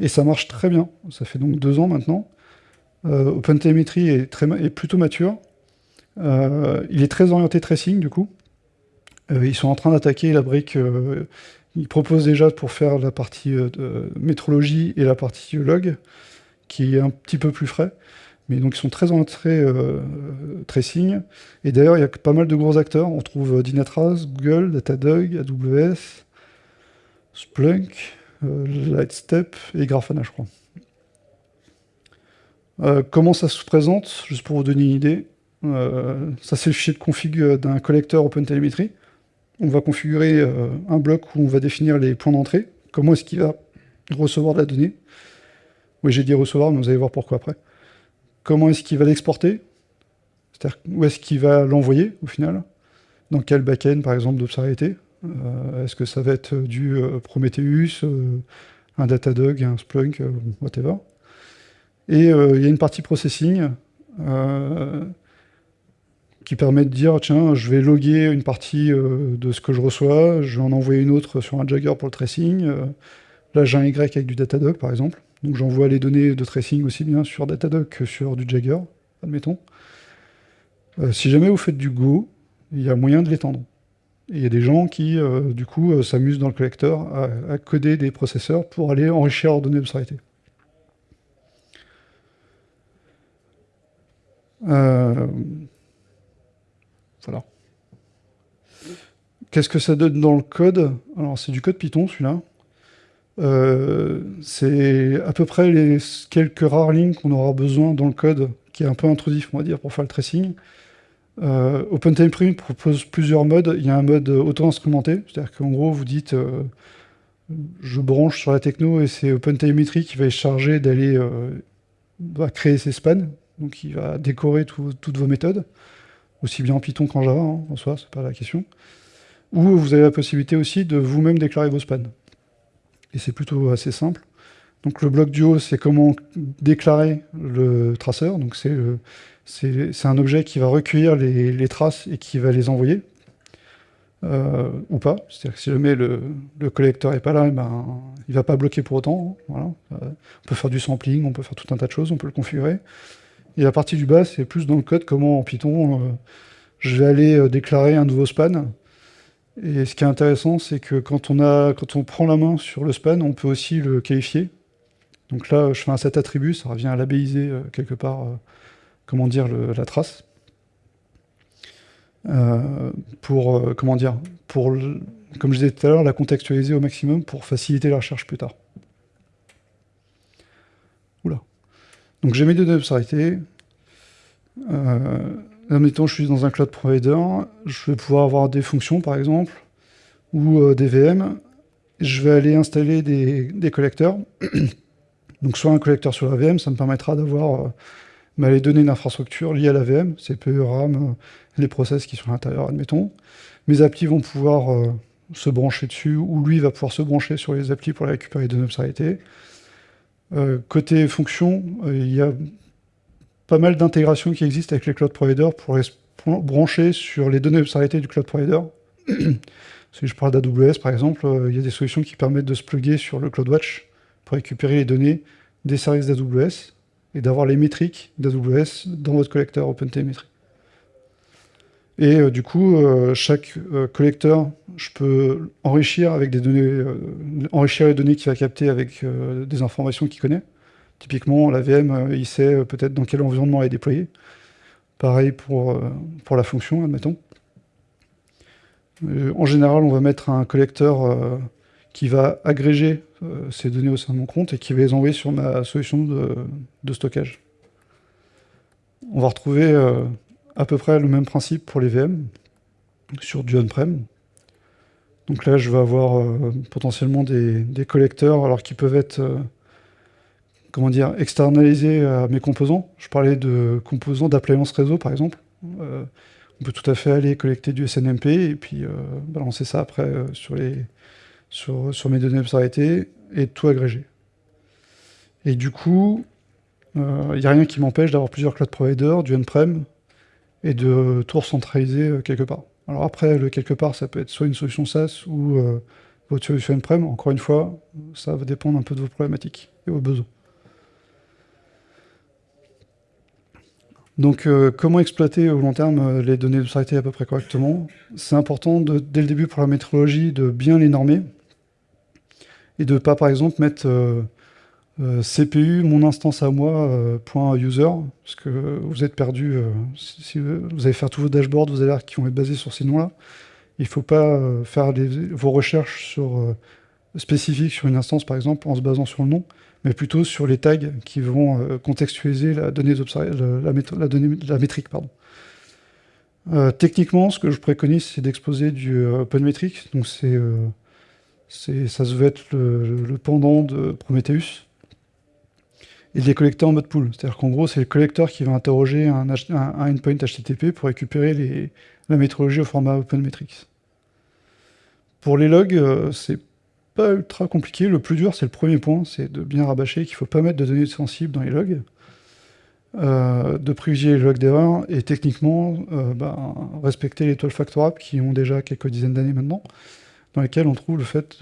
et ça marche très bien, ça fait donc deux ans maintenant. Euh, OpenTelemetry est, très, plutôt mature, euh, il est très orienté tracing du coup, ils sont en train d'attaquer la brique, ils proposent déjà pour faire la partie métrologie et la partie log, qui est un petit peu plus frais, mais donc ils sont très euh, tracing. Et d'ailleurs, il y a pas mal de gros acteurs. On trouve Dynatrace, Google, Datadog, AWS, Splunk, Lightstep et Grafana, je crois. comment ça se présente Juste pour vous donner une idée. ça, c'est le fichier de config d'un collecteur OpenTelemetry. On va configurer un bloc où on va définir les points d'entrée. Comment est-ce qu'il va recevoir de la donnée? Oui, j'ai dit recevoir, mais vous allez voir pourquoi après. Comment est-ce qu'il va l'exporter? C'est-à-dire où est-ce qu'il va l'envoyer, au final? Dans quel backend, par exemple, d'Observability euh, Est-ce que ça va être du euh, Prometheus, euh, un Datadog, un Splunk, whatever Et il y a une partie processing qui permet de dire, tiens, je vais loguer une partie de ce que je reçois, je vais en envoyer une autre sur un Jagger pour le tracing. là, j'ai un Y avec du Datadog, par exemple. Donc j'envoie les données de tracing aussi bien sur Datadog que sur du Jagger, admettons. Euh, si jamais vous faites du Go, il y a moyen de l'étendre. Il y a des gens qui, euh, du coup, euh, s'amusent dans le collecteur à, coder des processeurs pour aller enrichir leurs données de voilà. Qu'est-ce que ça donne dans le code? Alors, c'est du code Python, celui-là. Euh, c'est à peu près les quelques rares lignes qu'on aura besoin dans le code, qui est un peu intrusif, dire, pour faire le tracing. Euh, propose plusieurs modes. Il y a un mode auto-instrumenté, c'est-à-dire qu'en gros, vous dites euh, je branche sur la techno et c'est OpenTelemetry qui va être chargé d'aller euh, créer ses spans, donc il va décorer toutes vos méthodes, aussi bien en Python qu'en Java, hein, en soi, c'est pas la question. Ou vous avez la possibilité aussi de vous-même déclarer vos spans et c'est plutôt assez simple. Donc le bloc du haut, c'est comment déclarer le traceur. Donc c'est un objet qui va recueillir les, traces et qui va les envoyer, euh, ou pas. C'est-à-dire que si jamais le, le collecteur n'est pas là, ben, il ne va pas bloquer pour autant. Euh, on peut faire du sampling, on peut faire tout un tas de choses, on peut le configurer. Et la partie du bas, c'est plus dans le code, comment en Python, euh, je vais aller déclarer un nouveau span, et ce qui est intéressant, c'est que quand on prend la main sur le span, on peut aussi le qualifier. Donc là, je fais un set attribut, ça revient à labelliser euh, quelque part, euh, comment dire, la trace. Euh, pour, comment dire, pour, comme je disais tout à l'heure, la contextualiser au maximum pour faciliter la recherche plus tard. Oula. Donc j'ai mes deux obscurités. Admettons, je suis dans un cloud provider, je vais pouvoir avoir des fonctions, par exemple, ou des VM. Je vais aller installer des, collecteurs. <clears throat> Donc, soit un collecteur sur la VM, ça me permettra d'avoir euh, bah, les données d'infrastructure liées à la VM, CPU, RAM, euh, les process qui sont à l'intérieur, admettons. Mes applis vont pouvoir se brancher dessus, ou lui va pouvoir se brancher sur les applis pour récupérer les données côté fonction, il y a pas mal d'intégrations qui existent avec les cloud providers pour brancher sur les données observées du cloud provider. <clears throat> si je parle d'AWS, par exemple, euh, il y a des solutions qui permettent de se plugger sur le CloudWatch pour récupérer les données des services d'AWS et d'avoir les métriques d'AWS dans votre collecteur OpenTelemetry. Et euh, du coup, euh, chaque collecteur, je peux enrichir avec des données, enrichir les données qu'il va capter avec des informations qu'il connaît. Typiquement, la VM, euh, il sait euh, peut-être dans quel environnement elle est déployée. Pareil pour, euh, pour la fonction, admettons. en général, on va mettre un collecteur qui va agréger ces données au sein de mon compte et qui va les envoyer sur ma solution de, stockage. On va retrouver à peu près le même principe pour les VM sur du on-prem. Donc là, je vais avoir potentiellement des, collecteurs alors qui peuvent être comment dire, externaliser à mes composants. Je parlais de composants d'appliance réseau, par exemple. Euh, on peut tout à fait aller collecter du SNMP et puis euh, balancer ça après euh, sur, les, sur, sur, mes données observées et tout agréger. Et du coup, il n'y a rien qui m'empêche d'avoir plusieurs cloud providers, du on-prem, et de tout recentraliser quelque part. Alors après, le quelque part, ça peut être soit une solution SaaS ou votre solution on-prem. Encore une fois, ça va dépendre un peu de vos problématiques et vos besoins. Donc, euh, comment exploiter au long terme euh, les données de à peu près correctement? C'est important, dès le début pour la métrologie, de bien les normer et de ne pas, par exemple, mettre euh, CPU, mon instance à moi, euh, point .user, parce que vous êtes perdu, euh, si vous allez faire tous vos dashboards, vos alertes qui vont être basés sur ces noms-là. Il ne faut pas faire vos recherches sur, spécifiques sur une instance, par exemple, en se basant sur le nom, mais plutôt sur les tags qui vont contextualiser la donnée, la, donnée, la métrique. Techniquement, ce que je préconise, c'est d'exposer du OpenMetrics, donc c'est ça se être le pendant de Prometheus et les collecter en mode pool. C'est-à-dire qu'en gros, c'est le collecteur qui va interroger un, endpoint HTTP pour récupérer la métrologie au format OpenMetrics. Pour les logs, euh, c'est pas ultra compliqué. Le plus dur, c'est le premier point, c'est de bien rabâcher qu'il ne faut pas mettre de données sensibles dans les logs, euh, de privilégier les logs d'erreur, et techniquement, euh, bah, respecter les 12 factor qui ont déjà quelques dizaines d'années maintenant, dans lesquels on trouve le fait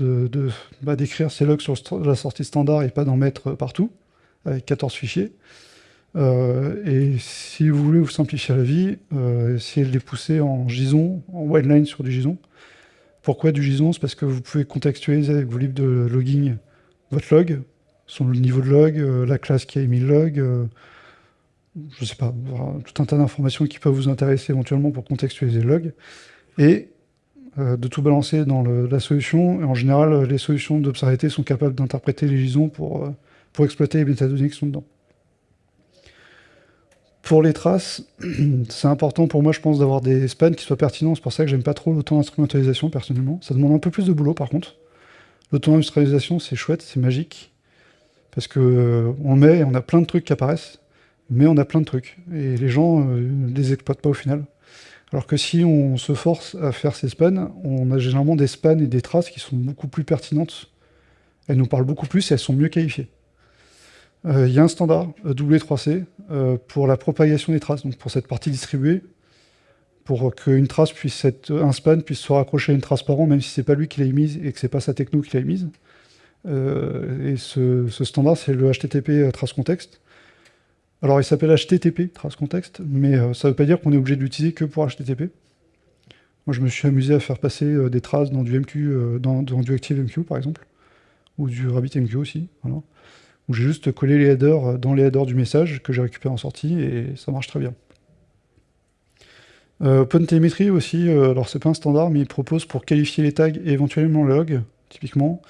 bah, d'écrire ces logs sur la sortie standard et pas d'en mettre partout avec 14 fichiers. Euh, et si vous voulez vous simplifier la vie, euh, essayez de les pousser en JSON, en wildline sur du JSON. Pourquoi du JSON? C'est parce que vous pouvez contextualiser avec vos libres de logging votre log, son niveau de log, euh, la classe qui a émis le log, je ne sais pas, tout un tas d'informations qui peuvent vous intéresser éventuellement pour contextualiser le log, et de tout balancer dans la solution. Et en général, les solutions d'observabilité sont capables d'interpréter les JSON pour pour exploiter les métadonnées qui sont dedans. Pour les traces, <clears throat> c'est important pour moi, je pense, d'avoir des spans qui soient pertinents. C'est pour ça que j'aime pas trop l'auto-instrumentalisation, personnellement. Ça demande un peu plus de boulot, par contre. L'auto-instrumentalisation, c'est chouette, c'est magique. Parce que euh, on met, on a plein de trucs qui apparaissent, mais on a plein de trucs. Et les gens ne euh, les exploitent pas au final. Alors que si on se force à faire ces spans, on a généralement des spans et des traces qui sont beaucoup plus pertinentes. Elles nous parlent beaucoup plus et elles sont mieux qualifiées. Euh, il y a un standard euh, W3C euh, pour la propagation des traces, donc pour cette partie distribuée, pour qu'une trace puisse être, un span puisse se raccrocher à une trace par an, même si c'est pas lui qui l'a émise et que c'est pas sa techno qui l'a émise. et ce, standard, c'est le HTTP trace contexte. Alors, il s'appelle HTTP trace contexte, mais ça ne veut pas dire qu'on est obligé de l'utiliser que pour HTTP. Moi, je me suis amusé à faire passer des traces dans du MQ, dans, du ActiveMQ, par exemple, ou du RabbitMQ aussi. Où j'ai juste collé les headers euh, dans les headers du message que j'ai récupéré en sortie et ça marche très bien. Euh, OpenTelemetry aussi, euh, alors c'est pas un standard, mais il propose pour qualifier les tags et éventuellement le log, typiquement,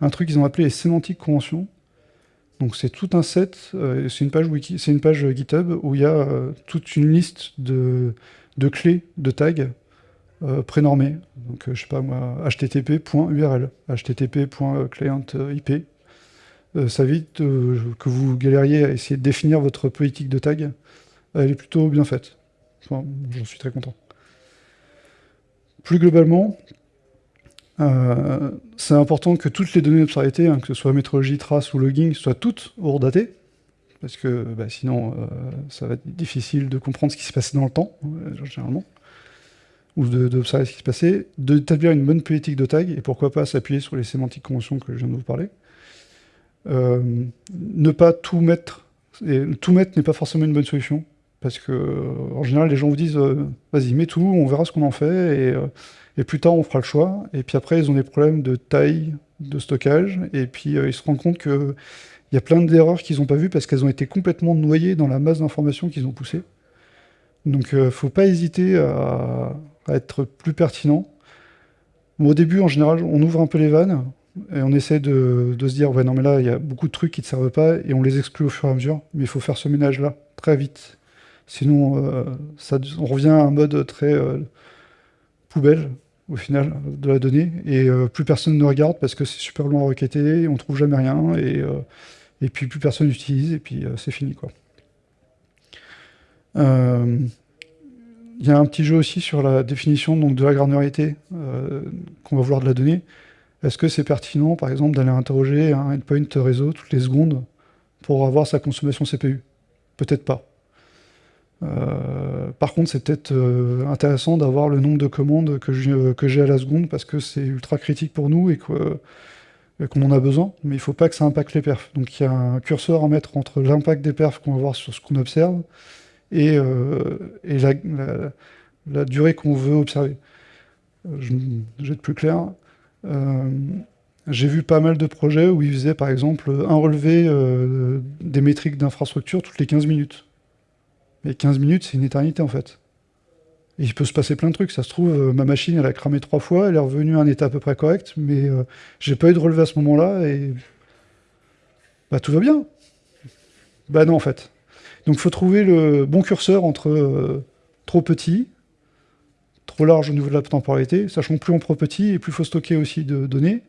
un truc qu'ils ont appelé les sémantiques conventions. Donc c'est tout un set, c'est une page wiki, GitHub où il y a toute une liste de, clés de tags prénormées. Donc je sais pas moi, http.url, http.clientip, euh, ça évite euh, que vous galériez à essayer de définir votre politique de tag. Elle est plutôt bien faite. J'en suis très content. Plus globalement, euh, c'est important que toutes les données d'observabilité, hein, que ce soit métrologie, trace ou logging, soient toutes hors-datées, parce que bah, sinon, ça va être difficile de comprendre ce qui se passait dans le temps, généralement, ou d'observer ce qui se passait, d'établir une bonne politique de tag, et pourquoi pas s'appuyer sur les sémantiques conventions que je viens de vous parler. Euh, ne pas tout mettre, et tout mettre n'est pas forcément une bonne solution, parce que euh, en général les gens vous disent euh, vas-y mets tout, on verra ce qu'on en fait, et, plus tard on fera le choix, et puis après ils ont des problèmes de taille, de stockage, et puis ils se rendent compte qu'il y a plein d'erreurs qu'ils n'ont pas vues parce qu'elles ont été complètement noyées dans la masse d'informations qu'ils ont poussées. Donc il ne faut pas hésiter à, être plus pertinent. au début, en général, on ouvre un peu les vannes, et on essaie de, se dire, ouais, non, mais là, il y a beaucoup de trucs qui ne servent pas, et on les exclut au fur et à mesure, mais il faut faire ce ménage-là, très vite. Sinon, euh, on revient à un mode très euh, poubelle, au final, de la donnée, et euh, plus personne ne regarde parce que c'est super long à requêter, on trouve jamais rien, et, et puis plus personne n'utilise, et puis c'est fini, quoi. Il y a un petit jeu aussi sur la définition donc, de la granularité qu'on va vouloir de la donnée. Est-ce que c'est pertinent, par exemple, d'aller interroger un endpoint réseau toutes les secondes pour avoir sa consommation CPU Peut-être pas. Euh, par contre, c'est peut-être euh, intéressant d'avoir le nombre de commandes que j'ai à la seconde parce que c'est ultra critique pour nous et qu'on en a besoin, mais il ne faut pas que ça impacte les perfs. Donc il y a un curseur à mettre entre l'impact des perfs qu'on va voir sur ce qu'on observe et, euh, la, durée qu'on veut observer. je vais être plus clair. Euh, J'ai vu pas mal de projets où ils faisaient par exemple un relevé euh, des métriques d'infrastructure toutes les 15 minutes. Mais 15 minutes, c'est une éternité en fait. Et il peut se passer plein de trucs. Ça se trouve, euh, ma machine, elle a cramé trois fois, elle est revenue à un état à peu près correct, mais euh, j'ai pas eu de relevé à ce moment-là et. Bah tout va bien. Bah non en fait. Donc il faut trouver le bon curseur entre trop petit, trop large au niveau de la temporalité, sachant que plus on prend petit et plus il faut stocker aussi de données.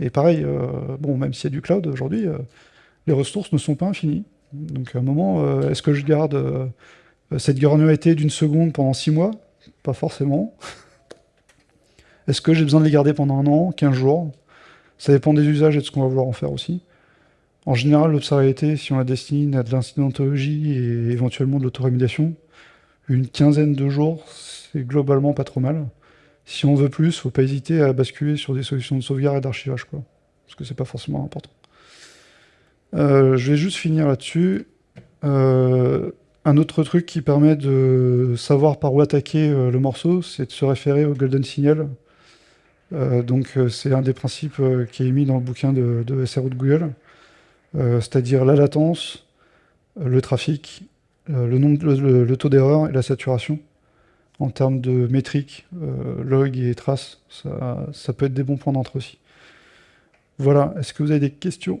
Et pareil, euh, bon, même s'il y a du cloud aujourd'hui, euh, les ressources ne sont pas infinies. Donc à un moment, euh, est-ce que je garde cette granularité d'une seconde pendant six mois? Pas forcément. <laughs> est-ce que j'ai besoin de les garder pendant un an, 15 jours? Ça dépend des usages et de ce qu'on va vouloir en faire aussi. En général, l'observabilité, si on la destine à de l'incidentologie et éventuellement de l'autorémédiation, une quinzaine de jours, c'est globalement pas trop mal si on veut plus, faut pas hésiter à basculer sur des solutions de sauvegarde et d'archivage, quoi. Parce que c'est pas forcément important. Euh, je vais juste finir là-dessus. Euh, un autre truc qui permet de savoir par où attaquer euh, le morceau, c'est de se référer au Golden Signal. donc c'est un des principes qui est mis dans le bouquin de, de SRO de Google, c'est-à-dire la latence, le trafic, le, taux d'erreur et la saturation en termes de métriques, log et traces, ça, peut être des bons points d'entre aussi. Voilà, est-ce que vous avez des questions?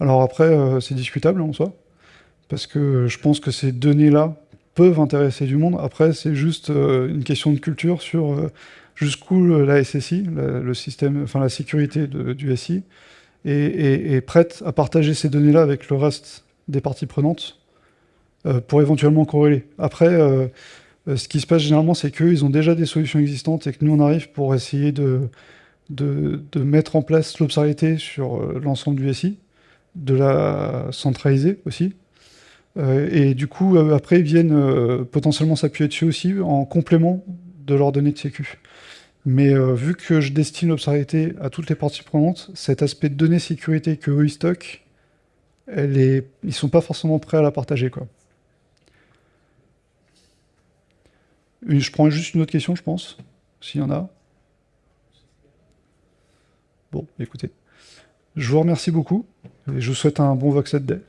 Alors après, euh, c'est discutable en soi, parce que je pense que ces données-là peuvent intéresser du monde. Après, c'est juste une question de culture sur jusqu'où la SSI, le système, enfin la sécurité du SI, est, prête à partager ces données-là avec le reste des parties prenantes euh, pour éventuellement corréler. Après, euh, euh, ce qui se passe généralement, c'est qu'ils ont déjà des solutions existantes et que nous, on arrive pour essayer de, de, mettre en place l'observabilité sur l'ensemble du SI, de la centraliser aussi. et du coup, après, ils viennent potentiellement s'appuyer dessus aussi en complément de leurs données de sécu. Mais vu que je destine l'observabilité à toutes les parties prenantes, cet aspect de données sécurité que eux ils stockent, elle est... ils sont pas forcément prêts à la partager. quoi. Je prends juste une autre question, je pense, s'il y en a. Bon, écoutez. Je vous remercie beaucoup et je vous souhaite un bon Vox Day.